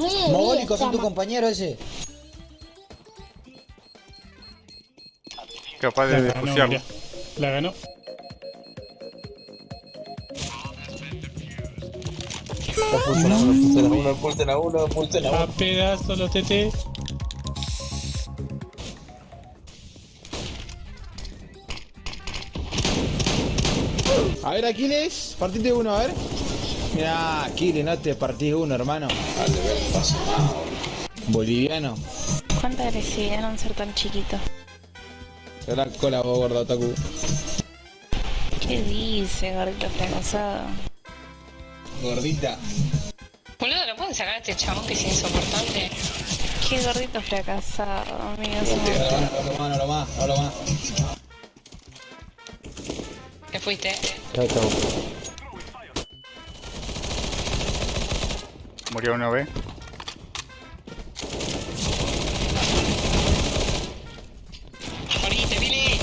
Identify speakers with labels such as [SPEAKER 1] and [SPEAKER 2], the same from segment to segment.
[SPEAKER 1] Mogólico, son tu compañero ese.
[SPEAKER 2] Capaz de
[SPEAKER 3] La ganó,
[SPEAKER 2] despuciarlo.
[SPEAKER 3] mirá. La ganó.
[SPEAKER 4] Pulsen a uno, pulsen a uno, pulsen a uno, a
[SPEAKER 3] pedazos los TT.
[SPEAKER 1] A ver, Aquiles, partite uno, a ver. Mirá, Aquiles, no te partís uno, hermano.
[SPEAKER 4] Al de ver paso más.
[SPEAKER 1] Boliviano.
[SPEAKER 5] Cuánta agresividad en un ser tan chiquito.
[SPEAKER 1] Te la cola vos, gordo otaku.
[SPEAKER 5] ¿Qué dice, gordito fracasado?
[SPEAKER 1] Gordita.
[SPEAKER 6] Boludo, ¿lo pueden sacar a este chabón que es insoportable?
[SPEAKER 5] Qué gordito fracasado, amigos.
[SPEAKER 1] No no lo más, no lo más.
[SPEAKER 6] ¿Qué fuiste?
[SPEAKER 4] Chau, chau.
[SPEAKER 2] Murió.
[SPEAKER 6] ¡Morite, Billy!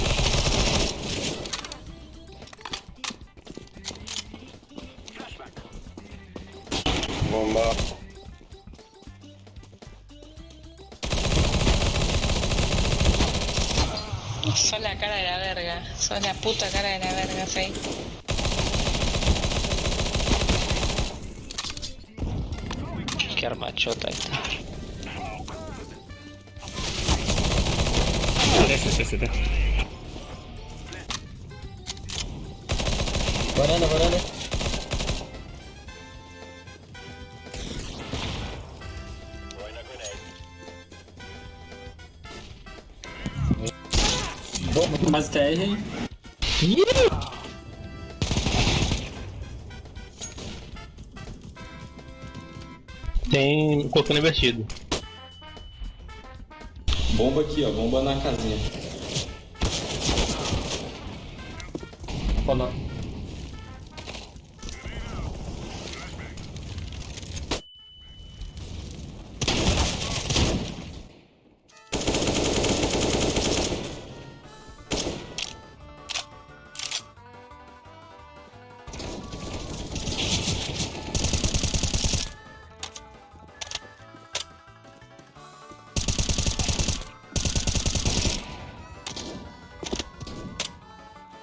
[SPEAKER 4] Bomba.
[SPEAKER 6] Sos la cara de la verga. Sos la puta cara de la verga, Fey.
[SPEAKER 7] Qué armachota esta.
[SPEAKER 3] Ese, ese, ese.
[SPEAKER 4] Banana, banana.
[SPEAKER 8] Mas TR.
[SPEAKER 7] Tem colocando invertido.
[SPEAKER 8] Bomba aqui, ó. Bomba na casinha. Ó, não.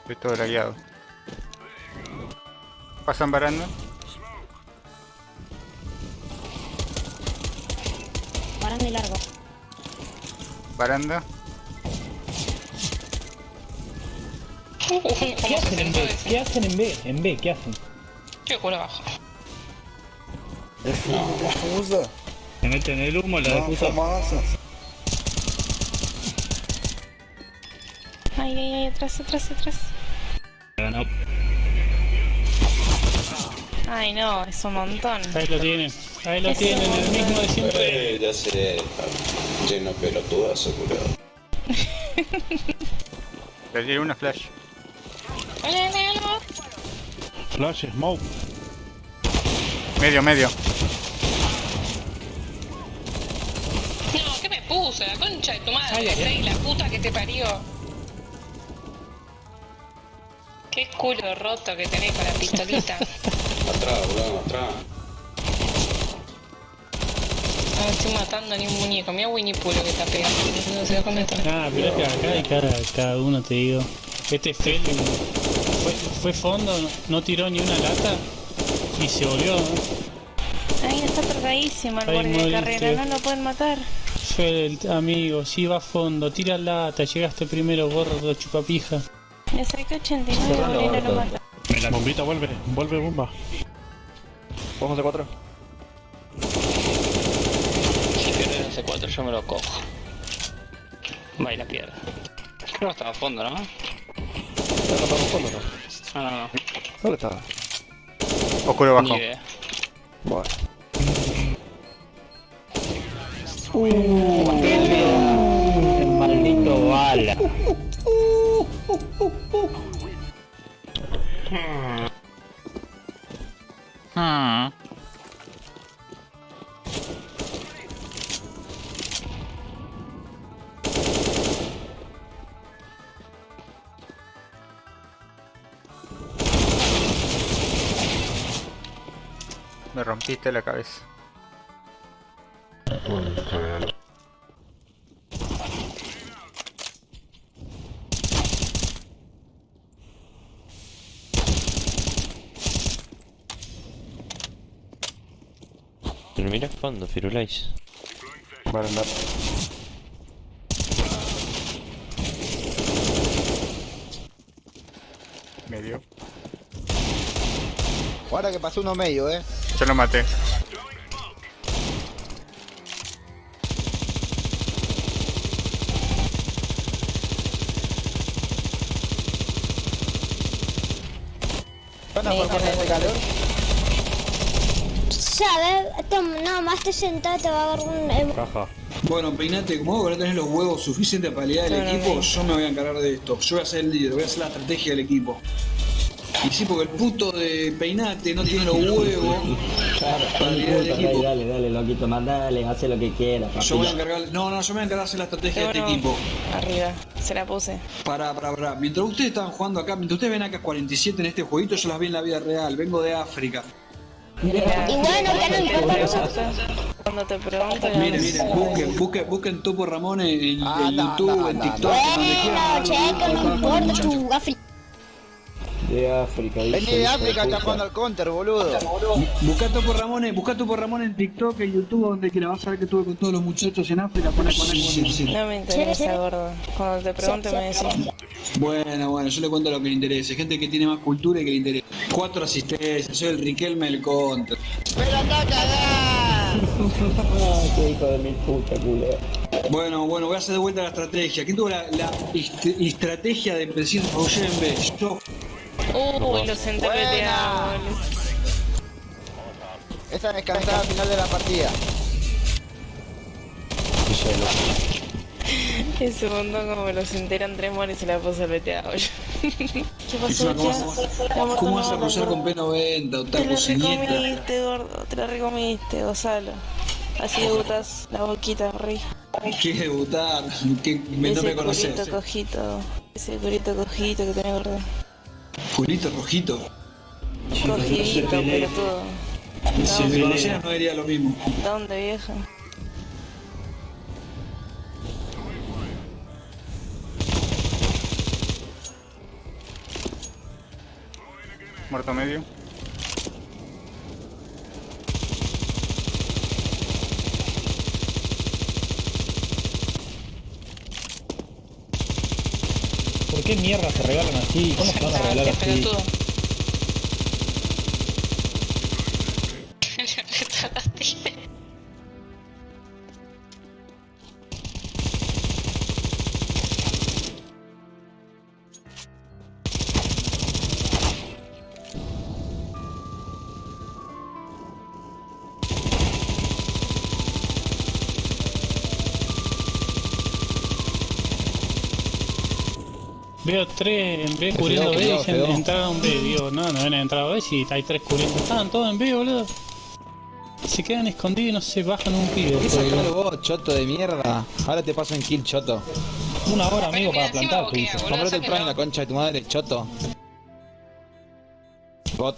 [SPEAKER 2] Estoy todo lagueado. Pasan baranda.
[SPEAKER 5] Parando y largo.
[SPEAKER 2] Baranda.
[SPEAKER 3] ¿Qué, qué hacen en B? ¿Qué hacen en B? En B, ¿qué hacen?
[SPEAKER 6] Qué culo abajo.
[SPEAKER 4] Defusa.
[SPEAKER 3] Se meten el humo, la
[SPEAKER 4] Não,
[SPEAKER 3] defusa.
[SPEAKER 5] Ay, ay, ay, atrás, atrás, atrás. Ay, no, es un montón.
[SPEAKER 3] Ahí lo tienen. Ahí lo tienen, el mismo de siempre.
[SPEAKER 4] Eh, ya sé, lleno de pelotudas, curado.
[SPEAKER 2] Le di una flash.
[SPEAKER 6] ¡Hola, hola, hola!
[SPEAKER 3] Flash, smoke.
[SPEAKER 2] Medio, medio.
[SPEAKER 6] No, ¿qué me puse? La concha de tu madre,
[SPEAKER 3] Ay, ay, ay.
[SPEAKER 6] Fey, la puta que te parió. Qué culo roto que tenés con la pistolita.
[SPEAKER 4] Atrás, boludo, atrás.
[SPEAKER 6] No estoy matando ni un muñeco. Mira Winnie Pooh lo que está pegando. No se da cuenta.
[SPEAKER 3] Ah, pero que acá hay cada, cada uno, te digo. Este Fel fue, fue fondo, no tiró ni una lata y se volvió.
[SPEAKER 5] Ay, está cargadísimo el guardia de carrera, no lo pueden matar.
[SPEAKER 3] Fel, amigo, si va a fondo, tira lata, llegaste primero, gordo, chupapija.
[SPEAKER 5] Saqué 89 y no lo mata.
[SPEAKER 3] Bombita vuelve, vuelve bomba.
[SPEAKER 4] Vamos a cuatro.
[SPEAKER 7] Si pierde el C4 yo me lo cojo. Va y la pierde. Creo que estaba a fondo, ¿no?
[SPEAKER 4] ¿No estamos fondo no?
[SPEAKER 7] Ah, no, no.
[SPEAKER 4] ¿Dónde estaba?
[SPEAKER 2] Oscuro
[SPEAKER 7] Ni
[SPEAKER 2] bajo.
[SPEAKER 7] idea.
[SPEAKER 4] Bueno.
[SPEAKER 7] El maldito bala.
[SPEAKER 2] Me rompiste la cabeza.
[SPEAKER 9] Pero mira fondo, Firulais.
[SPEAKER 4] Vale, andar.
[SPEAKER 2] Medio.
[SPEAKER 10] Ahora que pasó uno medio, eh.
[SPEAKER 2] Yo lo maté.
[SPEAKER 11] ¿Sabes? No, más te sentado te va a dar un...
[SPEAKER 3] Caja.
[SPEAKER 12] Bueno, peinate, como vos no tenés los huevos suficientes para liderar el
[SPEAKER 5] Claro,
[SPEAKER 12] equipo, yo me voy a encargar de esto. Yo voy a ser el líder, voy a hacer la estrategia del equipo. Y sí, porque el puto de peinate no tiene los huevos para el equipo.
[SPEAKER 4] Dale, dale, loquito, mandale, hace lo que quiera.
[SPEAKER 12] Yo voy a encargar, no, no, yo me voy a encargar de hacer la estrategia de este equipo.
[SPEAKER 5] Arriba, se la puse.
[SPEAKER 12] Pará, pará, pará. Mientras ustedes estaban jugando acá, mientras ustedes ven acá 47 en este jueguito, yo las vi en la vida real. Vengo de África.
[SPEAKER 5] Mira,
[SPEAKER 11] Y bueno, ya no importa.
[SPEAKER 5] Cuando te pregunto,
[SPEAKER 12] Miren, miren, busquen, busquen, busquen Topo Ramón en, en-
[SPEAKER 10] Ah,
[SPEAKER 12] en
[SPEAKER 10] no,
[SPEAKER 12] YouTube,
[SPEAKER 10] no,
[SPEAKER 12] en
[SPEAKER 10] no,
[SPEAKER 12] TikTok, en.
[SPEAKER 11] Bueno, checo, no importa tu África.
[SPEAKER 4] De África,
[SPEAKER 10] Vení de África, está jugando al counter, boludo.
[SPEAKER 12] Busca Topo Ramón, busca Topo Ramón en TikTok, en YouTube, donde quiera. Vas a ver que estuve con todos los muchachos en África. Poné, poné, sí.
[SPEAKER 5] No me interesa, gordo. Cuando te pregunte me decís.
[SPEAKER 12] Bueno, bueno, yo le cuento lo que le interese. Gente que tiene más cultura y que le interesa. Cuatro asistencias, soy el Riquelme del Contra.
[SPEAKER 10] ¡Pero anda a cagar!
[SPEAKER 4] Ah, qué hijo de mi puta, culo.
[SPEAKER 12] Bueno, bueno, voy a hacer de vuelta la estrategia. ¿Quién tuvo la, la est- estrategia de decir Roger en B? Yo.
[SPEAKER 5] Uy, lo senté
[SPEAKER 10] Buena.
[SPEAKER 5] peteado, boludo.
[SPEAKER 10] Esa descansada al final de la partida.
[SPEAKER 5] Ese montón como me lo senté eran tres monos y se la puse peteado. ¿Qué pasó,
[SPEAKER 12] ¿Cómo, ¿cómo
[SPEAKER 5] no
[SPEAKER 12] vas a cruzar con P90,
[SPEAKER 5] Te la recomiste, gordo. Te la recomiste, gozalo. Así debutas la boquita, rey.
[SPEAKER 12] ¿Qué debutar? Que me, no
[SPEAKER 5] Ese
[SPEAKER 12] me conoces.
[SPEAKER 5] culito cojito. Ese culito cojito que tenés, gordo.
[SPEAKER 12] Fulito rojito.
[SPEAKER 5] Cogidito, pelotudo.
[SPEAKER 12] Si me conocieras no diría lo mismo.
[SPEAKER 5] ¿Dónde, vieja?
[SPEAKER 2] Muerto medio.
[SPEAKER 3] ¿Por qué mierda se regalan así? ¿Cómo se van a regalar así?
[SPEAKER 6] pelotudo.
[SPEAKER 3] Veo tres en B cubriendo B y dicen
[SPEAKER 1] quedó.
[SPEAKER 3] entraron B. Digo, no, no ven a entrar B si hay tres cubriendo. Estaban todos en B, boludo. Se quedan escondidos y no se bajan un pibe.
[SPEAKER 1] ¿Qué
[SPEAKER 3] por
[SPEAKER 1] sacalo vos, choto de mierda? Ahora te paso en kill, choto.
[SPEAKER 3] Una hora, amigo, para plantar,
[SPEAKER 1] Comprate el prime, la concha de tu madre, choto. Bot.